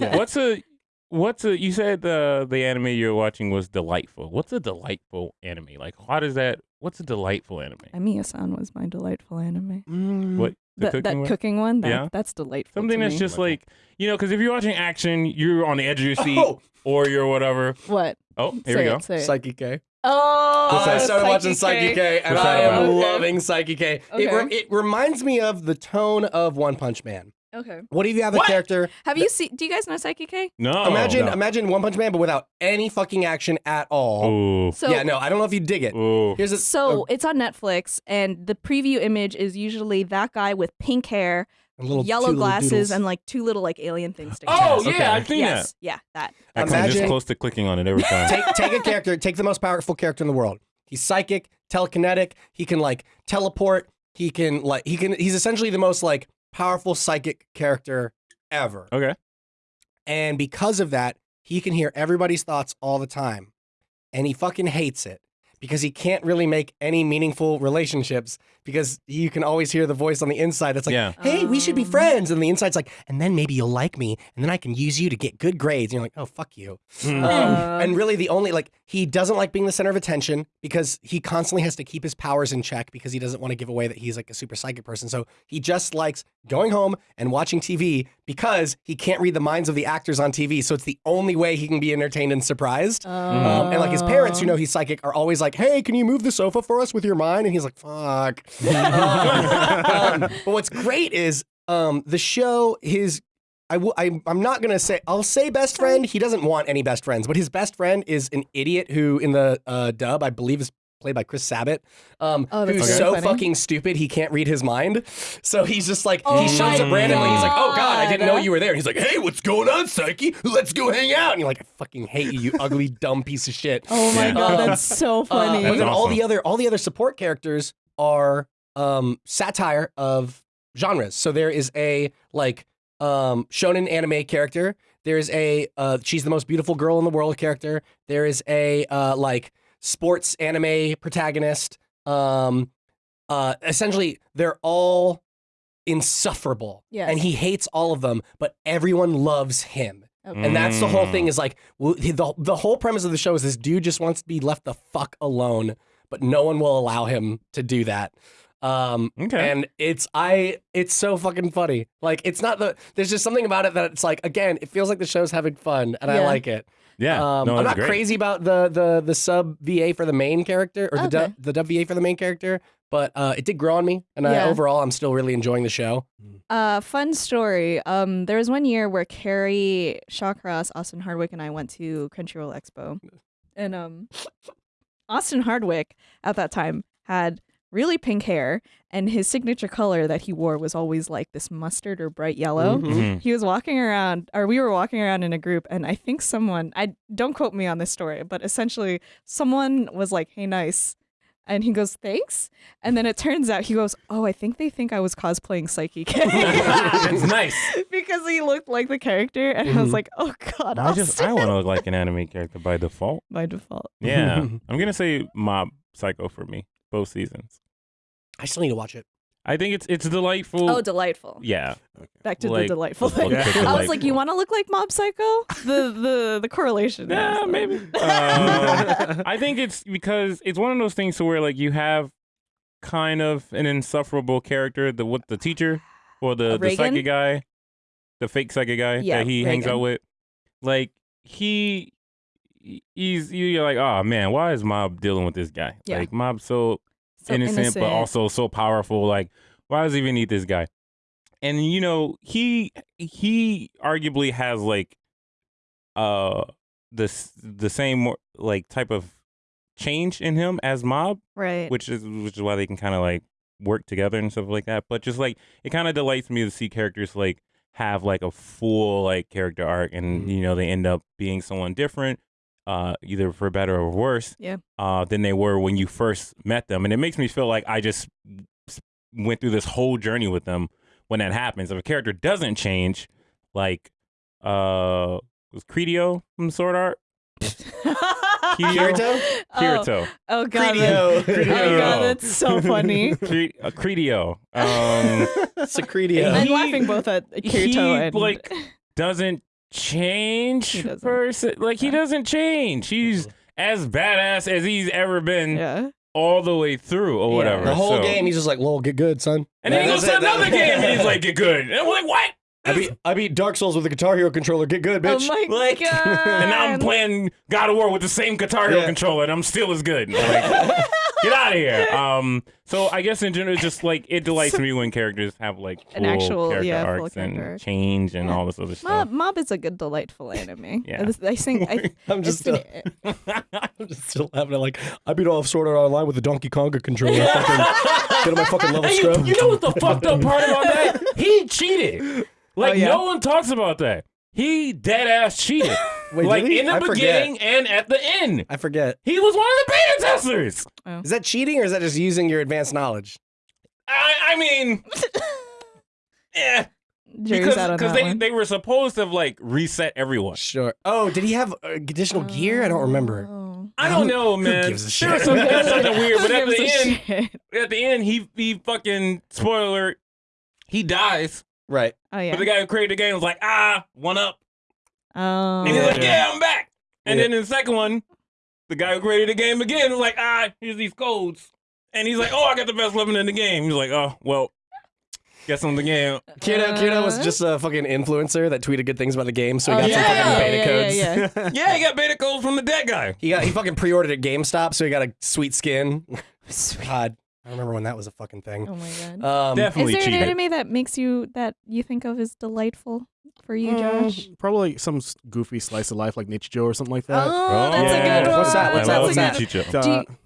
Yeah. What's a what's a you said the the anime you're watching was delightful. What's a delightful anime? Like how does that what's a delightful anime? Emiya-san was my delightful anime. Mm. What the That, cooking that one? cooking one, that, Yeah. that's delightful. Something to that's me. just like you know, because if you're watching action, you're on the edge of your seat, Oh, or you're whatever. what? Oh, here say we go. It, say it. K. Oh, I started watching Saiki Saiki K, and I am about? loving Saiki K. It, re- it reminds me of the tone of One Punch Man. Okay. What do you have a What? character? Have you seen? Do you guys know Saiki K? No. imagine, no. imagine One Punch Man, but without any fucking action at all. Ooh. So yeah, no, I don't know if you dig it. Ooh. Here's a So it's on Netflix, and the preview image is usually that guy with pink hair, a little yellow two little glasses, and like two little like alien things. sticking Oh out. yeah, Okay. I've seen yes, yeah, that. that. I come this Imagine- close to clicking on it every time. take take a character, take the most powerful character in the world. He's psychic, telekinetic. He can like teleport. He can like he can. He's essentially the most like powerful psychic character ever. okay. And because of that, he can hear everybody's thoughts all the time. And he fucking hates it because he can't really make any meaningful relationships because you can always hear the voice on the inside that's like, Yeah. hey, we should be Um. friends. And the inside's like, and then maybe you'll like me and then I can use you to get good grades. And you're like, oh, fuck you. Mm. Um, and really, the only like he doesn't like being the center of attention because he constantly has to keep his powers in check because he doesn't want to give away that he's like a super psychic person. So he just likes going home and watching TV because he can't read the minds of the actors on TV. So it's the only way he can be entertained and surprised. Um, and like his parents, who know he's psychic, are always like, "Hey, can you move the sofa for us with your mind?" And he's like, "Fuck." Um, but what's great is um, the show. His I w- I, I'm not gonna say I'll say best friend. He doesn't want any best friends, but his best friend is an idiot who, in the uh, dub, I believe is played by Chris Sabat, um, Oh, who's very so funny. fucking stupid he can't read his mind. So he's just like Oh he shows my up randomly. He's like, "Oh God, I didn't know you were there." And he's like, "Hey, what's going on, Saiki? Let's go hang out." And you're like, "I fucking hate you, you ugly dumb piece of shit." Oh my Yeah. god, Um, that's so Uh, funny. but That's then all the other all the other support characters are um, satire of genres. So there is a like um, shonen anime character. There's a uh, she's the most beautiful girl in the world character. There is a uh, like sports anime protagonist. Um, uh, essentially, they're all insufferable, Yes. and he hates all of them, but everyone loves him. Okay. And that's the whole Mm. thing is like the the whole premise of the show is this dude just wants to be left the fuck alone, but no one will allow him to do that. Um, Okay. and it's I it's so fucking funny. Like it's not the there's just something about it that it's like again it feels like the show's having fun and I like it. yeah. Um, no, I'm not great. crazy about the the the sub VA for the main character or the Okay. dub, the dub VA for the main character, but uh, it did grow on me, and I, overall I'm still really enjoying the show. Uh, fun story. Um, there was one year where Carrie Shawcross, Austin Hardwick, and I went to Crunchyroll Expo, and um, Austin Hardwick at that time had really pink hair, and his signature color that he wore was always like this mustard or bright yellow. Mhm. Mhm. He was walking around, or we were walking around in a group, and I think someone, I don't quote me on this story, but essentially someone was like, "Hey, nice," and he goes, "Thanks," and then it turns out he goes, "Oh, I think they think I was cosplaying Saiki K." It's nice. because he looked like the character, and I was Mhm. like, "Oh God, I just I Austin." want to look like an anime character by default. by default." Yeah, I'm gonna say Mob Psycho for me both seasons. I still need to watch it. I think it's it's delightful. Oh, delightful. yeah, Back to Like, the delightful thing. Yeah. is I was like, "You want to look like Mob Psycho?" The the the correlation. Yeah, is- maybe. Um, I think it's because it's one of those things to where like you have kind of an insufferable character, the what the teacher or the the psychic guy, the fake psychic guy Yeah, that he hangs out with. Like he he's you're like, oh man, why is Mob dealing with this guy? Yeah. Like Mob's so, So innocent, but also so powerful. Like, why does he even need this guy? And you know, he he arguably has like uh this the same like type of change in him as Mob, right. which is which is why they can kind of like work together and stuff like that. But just like it kind of delights me to see characters like have like a full like character arc, and Mhm. you know they end up being someone different, uh, either for better or worse, Yeah. uh, than they were when you first met them, and it makes me feel like I just went through this whole journey with them when that happens. If a character doesn't change, like uh, was Credio from Sword Art? Kirito? Oh, Kirito. oh god, Credio. that- oh god, that's so funny. Cre- uh, Credio. Um, Secretia. I'm laughing both at Kirito he, and like, doesn't change. He doesn't. Like he doesn't change. He's as badass as he's ever been yeah. all the way through, or Yeah. whatever. The whole So- game, he's just like, "Lol, get good, son." and then he goes to it. That- another game, and he's like, "Get good." And I'm like, "What?" I beat, I beat Dark Souls with a Guitar Hero controller. Get good, bitch. Oh my Like, god. and now I'm playing God of War with the same Guitar Hero Yeah. controller, and I'm still as good. Like, get out of here. Um, so I guess in general, it's just like it delights me when characters have like full An actual- character yeah, full arcs character and change and Yeah. all this other stuff. Mob, Mob is a good, delightful anime. Yeah. I think I, I'm just, uh, I'm just still having it. Like, I beat off Sword Art Online with the Donkey Konga controller. get on my fucking level Hey, you, you know what the fucked up part about that? He cheated. Like Oh, yeah? no one talks about that. He dead ass cheated. Wait, like in the I forget. beginning and at the end. I forget. He was one of the beta testers. Is that cheating or is that just using your advanced knowledge? I, I mean, yeah, Jury's because because they, one. they were supposed to like reset everyone. Sure. Oh, did he have uh, additional gear? I don't remember. Oh. I don't know, man. Who man. gives a shit? some, there was something weird, but Who at the gives a end, shit? at the end, he he fucking spoiler, he dies. Right. Oh yeah. But the guy who created the game was like, ah, one up. Oh. And he's like, Yeah. yeah, I'm back. And Yeah. then in the second one, the guy who created the game again was like, ah, here's these codes. And he's like, oh, I got the best weapon in the game. He's like, oh, well, guess on the game. Kyoto, Kyoto was Uh, just a fucking influencer that tweeted good things about the game, so he oh, got yeah, some fucking yeah, beta yeah, codes. yeah, yeah. Yeah, he got beta codes from the dead guy. He got he fucking pre-ordered at GameStop, so he got a sweet skin. Sweet. God, I remember when that was a fucking thing. Oh my god. Um, Definitely Is there an cheated. anime that makes you that you think of as delightful for you, Uh, Josh? probably some goofy slice of life like Nichijou or something like that. Oh, that's yeah. a good one. What's that? What's that's that? What's that? Chicho. Do you-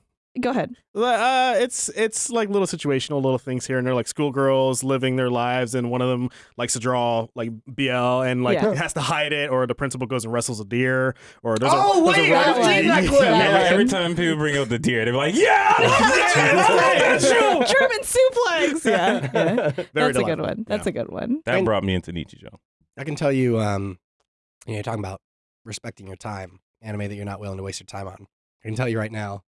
Go ahead. Uh, it's it's like little situational little things here and they're like schoolgirls living their lives, and one of them likes to draw like BL and like Yeah. has to hide it, or the principal goes and wrestles a deer, or there's Oh, a, there's wait, a I've seen that clip. Yeah. like, every time people bring up the deer, they're like, yeah, I love that, I love that show. German suplex. Yeah, yeah. Very That's a good one. That's Yeah. a good one. That And- brought me into Nichijou. I can tell you, um, you know, you're talking about respecting your time, anime that you're not willing to waste your time on. I can tell you right now,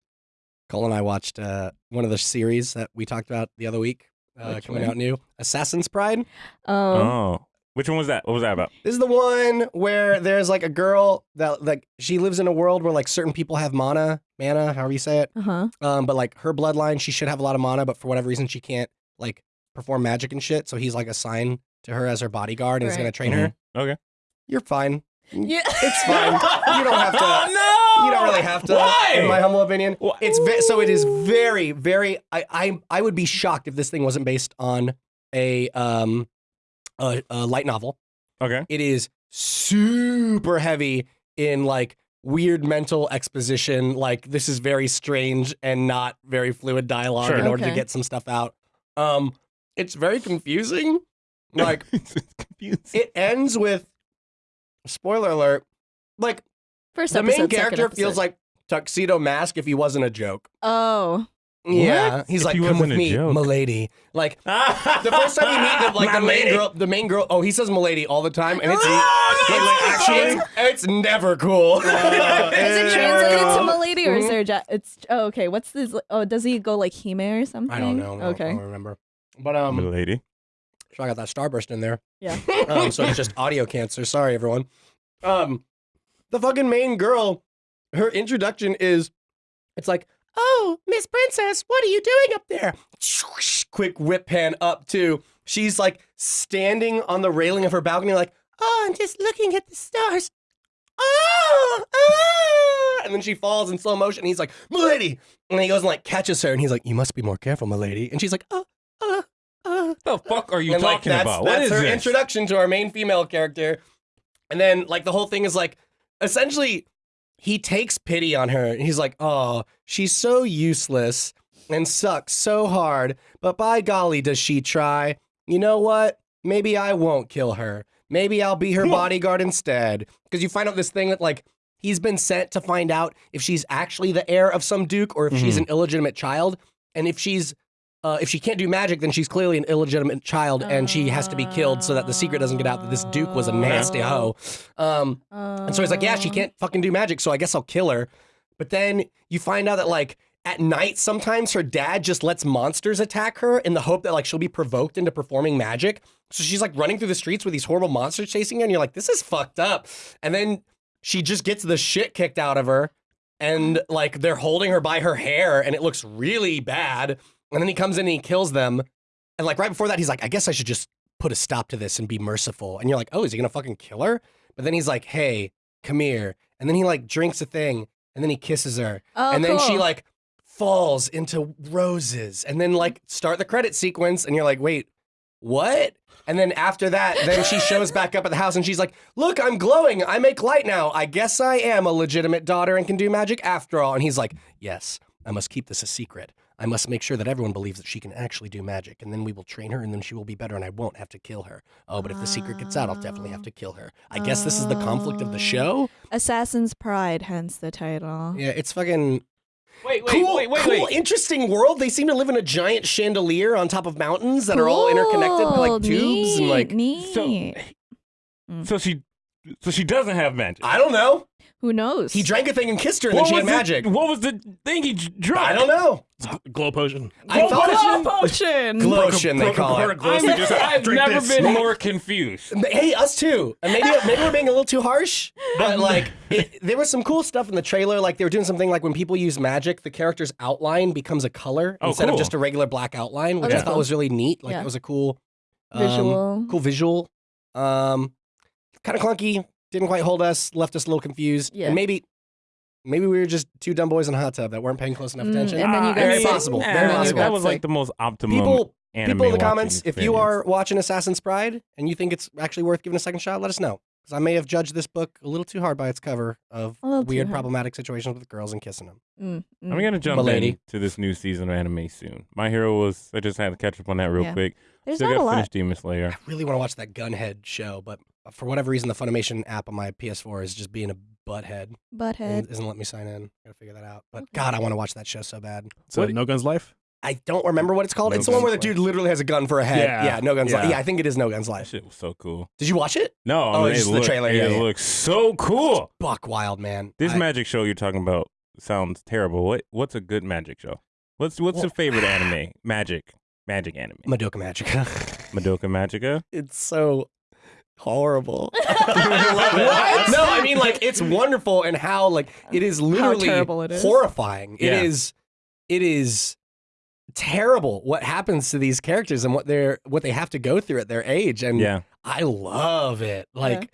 Cole and I watched uh, one of the series that we talked about the other week, uh, coming one? out new, Assassin's Pride. Oh, Oh. Which one was that? What was that about? This is the one where there's like a girl that like she lives in a world where like certain people have mana, mana, however you say it. uh huh. Um, but like her bloodline, she should have a lot of mana, but for whatever reason, she can't like perform magic and shit. So he's like assigned to her as her bodyguard and is Right. gonna train her. Mhm. Okay. You're fine. Yeah, It's fine. You don't have to. Oh, no! You don't really have to, Why? in my humble opinion. Why? It's ve- so it is very, very. I, I I would be shocked if this thing wasn't based on a um a, a light novel. Okay. It is super heavy in like weird mental exposition. Like this is very strange and not very fluid dialogue Sure. in order to Okay. get some stuff out. Um, it's very confusing. Like it ends with spoiler alert. Like First the main episode, second character feels like tuxedo mask if he wasn't a joke. Oh, Yeah, What? he's If like, he come with me, joke." milady. Like the first time you meet the, like My the main lady. girl, the main girl. Oh, he says milady all the time, and it's Oh, wait, no, wait, it's actually, not. it's, it's never cool. is it translated to Milady or is there? Ja- it's oh okay. What's this? Oh, does he go like Hime or something? I don't know. I don't- I Okay. don't remember. But um, lady. So I got that starburst in there. Yeah. um, so it's just audio cancer. Sorry, everyone. Um, the fucking main girl, her introduction is, it's like, oh, Miss Princess, what are you doing up there? Quick whip pan up to. She's like standing on the railing of her balcony, like, oh, I'm just looking at the stars. Oh, ah! and then she falls in slow motion. And he's like, "Milady," and he goes and like catches her, and he's like, "You must be more careful, Milady." And she's like, "Oh, uh." The fuck are you and like talking that's, about? What that's is her this? introduction to our main female character. And then like the whole thing is like essentially he takes pity on her and he's like, "Oh, she's so useless and sucks so hard, but by golly does she try. You know what? Maybe I won't kill her. Maybe I'll be her bodyguard instead." Because you find out this thing that like he's been sent to find out if she's actually the heir of some duke or if she's Mhm. an illegitimate child. And if she's uh, if she can't do magic, then she's clearly an illegitimate child, and she has to be killed so that the secret doesn't get out that this duke was a nasty hoe. Um, and so he's like, "Yeah, she can't fucking do magic, so I guess I'll kill her." But then you find out that like at night, sometimes her dad just lets monsters attack her in the hope that like she'll be provoked into performing magic. So she's like running through the streets with these horrible monsters chasing her, and you're like, "This is fucked up." And then she just gets the shit kicked out of her, and like they're holding her by her hair, and it looks really bad. And then he comes in and he kills them. And like right before that, he's like, I guess I should just put a stop to this and be merciful. And you're like, oh, is he gonna fucking kill her? But then he's like, hey, come here. And then he like drinks a thing and then he kisses her. Oh, and then she like falls into roses and then like start the credit sequence. And you're like, wait, what? And then after that, then she shows back up at the house and she's like, Look, I'm glowing. I make light now. I guess I am a legitimate daughter and can do magic after all. And he's like, Yes, I must keep this a secret. I must make sure that everyone believes that she can actually do magic, and then we will train her, and then she will be better, and I won't have to kill her. Oh, but if the secret gets out, I'll definitely have to kill her. I guess this is the conflict of the ah. show. Assassin's Pride, hence the title. Yeah, it's fucking Wait, wait, cool, wait, wait, cool, wait. interesting world. They seem to live in a giant chandelier on top of mountains that are all interconnected by like tubes and like neat. So, so she, so she doesn't have magic. I don't know. Who knows? He drank a thing and kissed her, and then she had was the- magic. what was the thing he drank? I don't know. Glow potion. I thought Glow potion. Glotion, they Broke- call broke it. glow, so you just I've drink never this. been more confused. Hey, us too. And maybe maybe we're being a little too harsh, but like it, there was some cool stuff in the trailer. Like they were doing something like when people use magic, the character's outline becomes a color Oh, instead of just a regular black outline, which Okay. I thought was really neat. Like Yeah. it was a cool um, Visual. cool visual. Um, kind of clunky. Didn't quite hold us. Left us a little confused. Yeah. And maybe maybe we were just two dumb boys in a hot tub that weren't paying close enough Mm, attention. and then you Ah, guys very say- possible. Nah, Very that- possible. That was like like- the most optimum. People anime people in the watching comments, if you are watching Assassin's Pride and you think it's actually worth giving a second shot, let us know. Because I may have judged this book a little too hard by its cover of A little too weird, problematic situations with girls and kissing them. Mm, mm. I'm gonna jump Milady. into this new season of anime soon. My Hero was. I just had to catch up on that real Yeah. quick. There's Still not a got to lot. finish Demon Slayer. I really want to watch that Gunhead show, but for whatever reason, the Funimation app on my PS4 is just being a butthead Butthead. and isn't letting me sign in. Gotta figure that out. But Okay. God, I want to watch that show so bad. So What- no guns life. I don't remember what it's called. No it's the one where the Guns dude literally has a gun for a head. Yeah. Yeah, no guns. Yeah. Live. Yeah, I think it is no guns That live. shit was so cool. Did you watch it? No, Oh, I mean, it's it just the trailer, It yeah. looks so cool. Buck wild man. This I- magic show you're talking about sounds terrible. What what's a good magic show? What's what's Well- your favorite anime? Magic. Magic anime. Madoka Magica. Madoka Magica? it's so horrible. I. What? No, I mean like it's wonderful and how like it is literally terrible it is. horrifying. Yeah. It is it is terrible what happens to these characters and what they're what they have to go through at their age and Yeah. I love it. Yeah. Like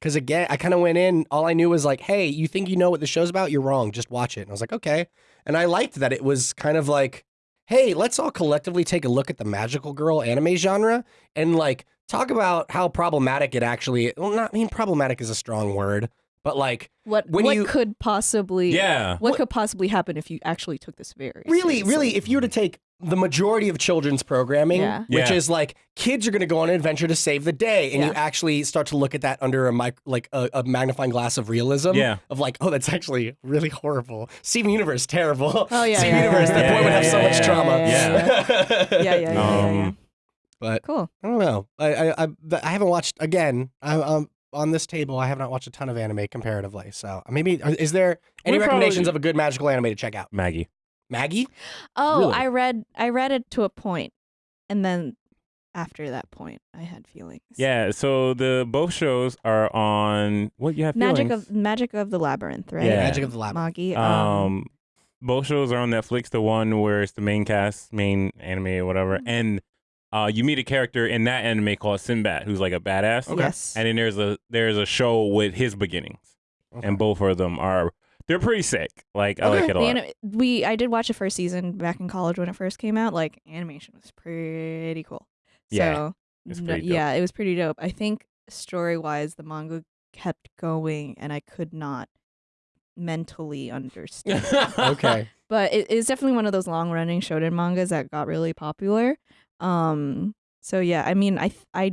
cuz again, I kind of went in all I knew was like, "Hey, you think you know what the show's about? You're wrong. Just watch it." And I was like, "Okay." And I liked that it was kind of like, "Hey, let's all collectively take a look at the magical girl anime genre and like talk about how problematic it actually well not I mean problematic is a strong word, but like What When what you- could possibly Yeah. what, could possibly happen if you actually took this very really seriously? really if you were to take the majority of children's programming Yeah. which Yeah. is like kids are going to go on an adventure to save the day and you actually start to look at that under a mic- like a, a magnifying glass of realism Yeah. of like oh that's actually really horrible steven universe terrible Oh, yeah, steven yeah, universe yeah, that yeah, boy would have yeah, so yeah, much yeah, trauma yeah, yeah, yeah, yeah, yeah. Um, but Cool. i don't know i i i, I haven't watched again I, um on this table, I have not watched a ton of anime comparatively. So maybe is there any We're recommendations probably- of a good magical anime to check out? Magi. Magi? Oh, Really? I read I read it to a point, and then after that point, I had feelings. Yeah, so the both shows are on what you have Magic feelings? of Magic of the Labyrinth, right? Yeah. Magic of the Labyrinth. Magi. Um, Um, both shows are on Netflix. The one where it's the main cast, main anime or whatever, Mm-hmm. and uh, you meet a character in that anime called Sinbad, who's like a badass. yes. And then there's a there's a show with his beginnings, Okay. and both of them are they're pretty sick. Like I like it a The lot. anim- we I did watch the first season back in college when it first came out. Like animation was pretty cool. Yeah, so, it's no- pretty dope. yeah, it was pretty dope. I think story wise, the manga kept going, and I could not mentally understand. okay. but it is definitely one of those long running shonen mangas that got really popular. Um, so yeah, I mean, I I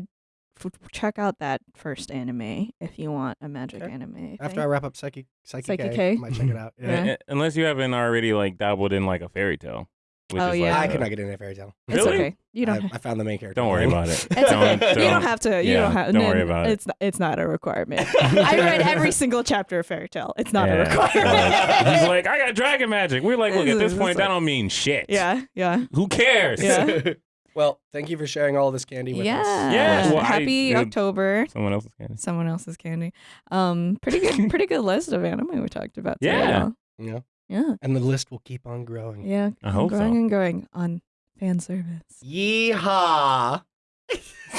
check out that first anime if you want a magic Okay. anime. I After I think. wrap up Psychic Psychic, Saiki K, K. I might check it out. Yeah. Yeah. Uh, Unless you haven't already like dabbled in like a fairy tail. Which Oh, is yeah. like, I could uh, not get into a fairy tail. it's Really? okay. You don't. I, have, I found the main character. Don't worry about it. it's don't, okay. You don't- don't have to. You yeah, don't have. don't worry about it. It's not, it's not a requirement. I read every single chapter of Fairy Tail. It's not a Yeah. requirement. He's like, I got dragon magic. We're like, look, at this It's point, like- that don't mean shit. yeah, yeah, Who cares? Yeah. Well, thank you for sharing all this candy with yeah. us. Yeah, well, Happy it- October. Someone else's candy. Someone else's candy. Um, pretty good. pretty good list of anime we talked about. today, Yeah. though. Yeah. Yeah. And the list will keep on growing. Yeah. I hope so. growing and growing on fan service. Yeehaw.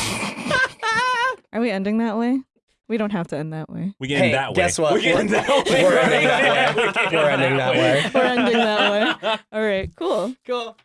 Are we ending that way? We don't have to end that way. We getting Hey, that way. guess what? We getting We're- that way. we're ending that way. We getting We're ending that way. We're ending that way. All right. Cool. cool.